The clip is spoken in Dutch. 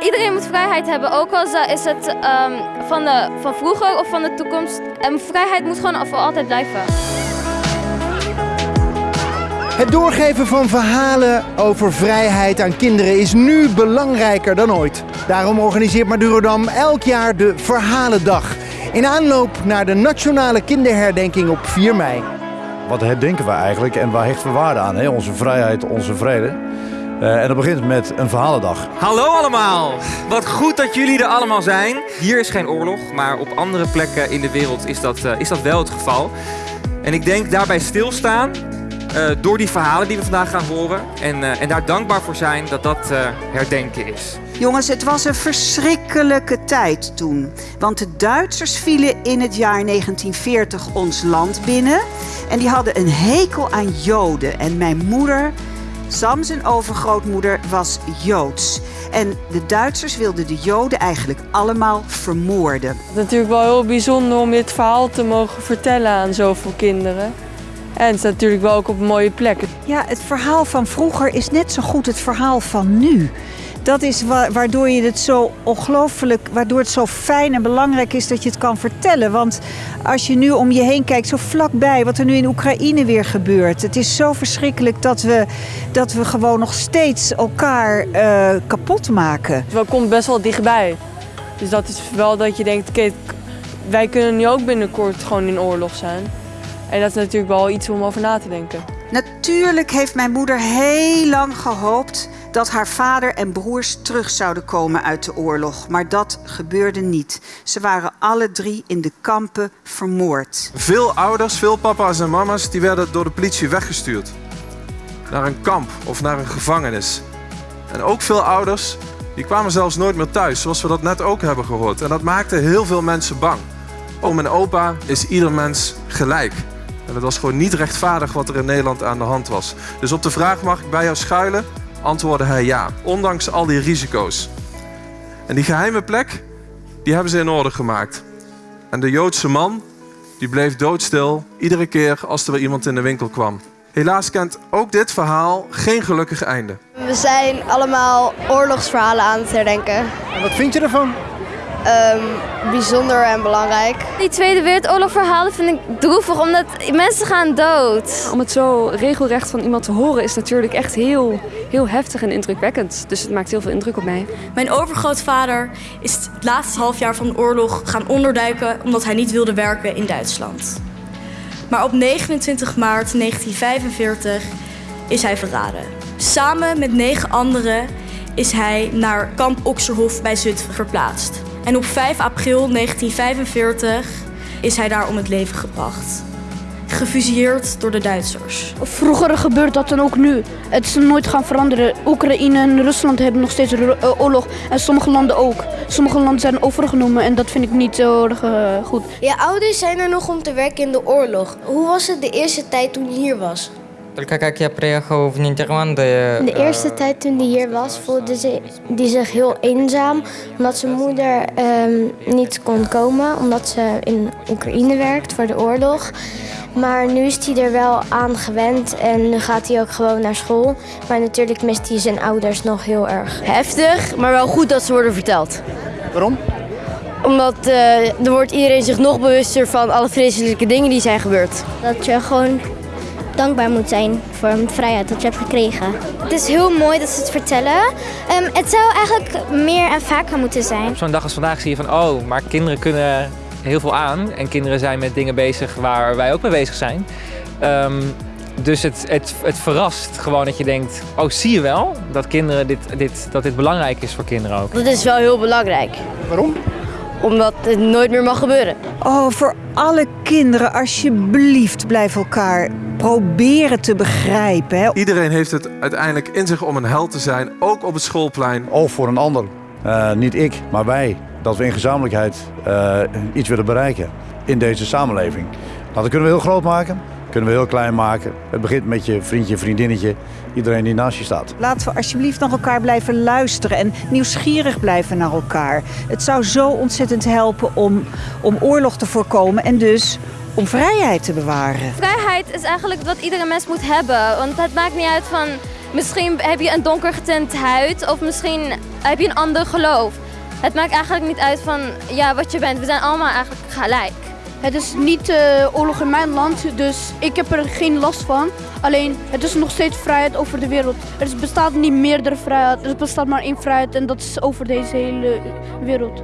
Iedereen moet vrijheid hebben, ook al is het ehm, van, de, van vroeger of van de toekomst. En vrijheid moet gewoon voor altijd blijven. Het doorgeven van verhalen over vrijheid aan kinderen is nu belangrijker dan ooit. Daarom organiseert Madurodam elk jaar de Verhalendag. In aanloop naar de nationale kinderherdenking op 4 mei. Wat herdenken we eigenlijk en waar hechten we waarde aan? Hè? Onze vrijheid, onze vrede. Uh, en dat begint met een verhalendag. Hallo allemaal! Wat goed dat jullie er allemaal zijn. Hier is geen oorlog, maar op andere plekken in de wereld is dat, uh, is dat wel het geval. En ik denk daarbij stilstaan uh, door die verhalen die we vandaag gaan horen. En, en daar dankbaar voor zijn dat dat herdenken is. Jongens, het was een verschrikkelijke tijd toen. Want de Duitsers vielen in het jaar 1940 ons land binnen. En die hadden een hekel aan Joden. En mijn moeder Sam, zijn overgrootmoeder, was Joods. En de Duitsers wilden de Joden eigenlijk allemaal vermoorden. Het is natuurlijk wel heel bijzonder om dit verhaal te mogen vertellen aan zoveel kinderen. En het is natuurlijk wel ook op een mooie plek. Ja, het verhaal van vroeger is net zo goed het verhaal van nu dat is waardoor je het zo ongelooflijk, waardoor het zo fijn en belangrijk is dat je het kan vertellen. Want als je nu om je heen kijkt, zo vlakbij, wat er nu in Oekraïne weer gebeurt. Het is zo verschrikkelijk dat we, dat we gewoon nog steeds elkaar uh, kapot maken. Het komt best wel dichtbij. Dus dat is wel dat je denkt, oké, wij kunnen nu ook binnenkort gewoon in oorlog zijn. En dat is natuurlijk wel iets om over na te denken. Natuurlijk heeft mijn moeder heel lang gehoopt dat haar vader en broers terug zouden komen uit de oorlog. Maar dat gebeurde niet. Ze waren alle drie in de kampen vermoord. Veel ouders, veel papa's en mama's, die werden door de politie weggestuurd. Naar een kamp of naar een gevangenis. En ook veel ouders, die kwamen zelfs nooit meer thuis, zoals we dat net ook hebben gehoord. En dat maakte heel veel mensen bang. Oom en opa is ieder mens gelijk. En het was gewoon niet rechtvaardig wat er in Nederland aan de hand was. Dus op de vraag mag ik bij jou schuilen? Antwoordde hij ja, ondanks al die risico's. En die geheime plek, die hebben ze in orde gemaakt. En de Joodse man, die bleef doodstil iedere keer als er weer iemand in de winkel kwam. Helaas kent ook dit verhaal geen gelukkig einde. We zijn allemaal oorlogsverhalen aan het herdenken. En wat vind je ervan? Um, bijzonder en belangrijk. Die Tweede Wereldoorlog verhalen vind ik droevig, omdat mensen gaan dood. Om het zo regelrecht van iemand te horen is natuurlijk echt heel, heel heftig en indrukwekkend. Dus het maakt heel veel indruk op mij. Mijn overgrootvader is het laatste halfjaar van de oorlog gaan onderduiken omdat hij niet wilde werken in Duitsland. Maar op 29 maart 1945 is hij verraden. Samen met negen anderen is hij naar kamp Oxerhof bij Zutphen verplaatst. En op 5 april 1945 is hij daar om het leven gebracht. Gefusilleerd door de Duitsers. Vroeger gebeurt dat dan ook nu. Het is nooit gaan veranderen. Oekraïne en Rusland hebben nog steeds eh, oorlog. En sommige landen ook. Sommige landen zijn overgenomen en dat vind ik niet zo erg uh, goed. Je ouders zijn er nog om te werken in de oorlog. Hoe was het de eerste tijd toen je hier was? Только как я приехал в Нидерланды... De eerste tijd toen hij hier was, voelde ze, die zich heel eenzaam. Omdat zijn moeder um, niet kon komen, omdat ze in Oekraïne werkt voor de oorlog. Maar nu is hij er wel aan gewend en nu gaat hij ook gewoon naar school. Maar natuurlijk mist hij zijn ouders nog heel erg. Heftig, maar wel goed dat ze worden verteld. Waarom? Omdat uh, er wordt iedereen zich nog bewuster van alle vreselijke dingen die zijn gebeurd. Dat je gewoon dankbaar moet zijn voor de vrijheid dat je hebt gekregen. Het is heel mooi dat ze het vertellen. Um, het zou eigenlijk meer en vaker moeten zijn. Op zo'n dag als vandaag zie je van, oh, maar kinderen kunnen heel veel aan. En kinderen zijn met dingen bezig waar wij ook mee bezig zijn. Um, dus het, het, het verrast gewoon dat je denkt, oh zie je wel dat, kinderen dit, dit, dat dit belangrijk is voor kinderen ook. Dat is wel heel belangrijk. Waarom? Omdat het nooit meer mag gebeuren. Oh, voor alle kinderen, alsjeblieft, blijf elkaar proberen te begrijpen. Hè. Iedereen heeft het uiteindelijk in zich om een held te zijn, ook op het schoolplein. Of voor een ander. Uh, niet ik, maar wij. Dat we in gezamenlijkheid uh, iets willen bereiken in deze samenleving. Nou, dat kunnen we heel groot maken kunnen we heel klein maken. Het begint met je vriendje, vriendinnetje, iedereen die naast je staat. Laten we alsjeblieft naar elkaar blijven luisteren en nieuwsgierig blijven naar elkaar. Het zou zo ontzettend helpen om, om oorlog te voorkomen en dus om vrijheid te bewaren. Vrijheid is eigenlijk wat iedere mens moet hebben. Want het maakt niet uit van Misschien heb je een donker getint huid of misschien heb je een ander geloof. Het maakt eigenlijk niet uit van ja, wat je bent. We zijn allemaal eigenlijk gelijk. Het is niet eh, oorlog in mijn land, dus ik heb er geen last van. Alleen, het is nog steeds vrijheid over de wereld. Er bestaat niet meerdere vrijheid, er bestaat maar één vrijheid en dat is over deze hele wereld.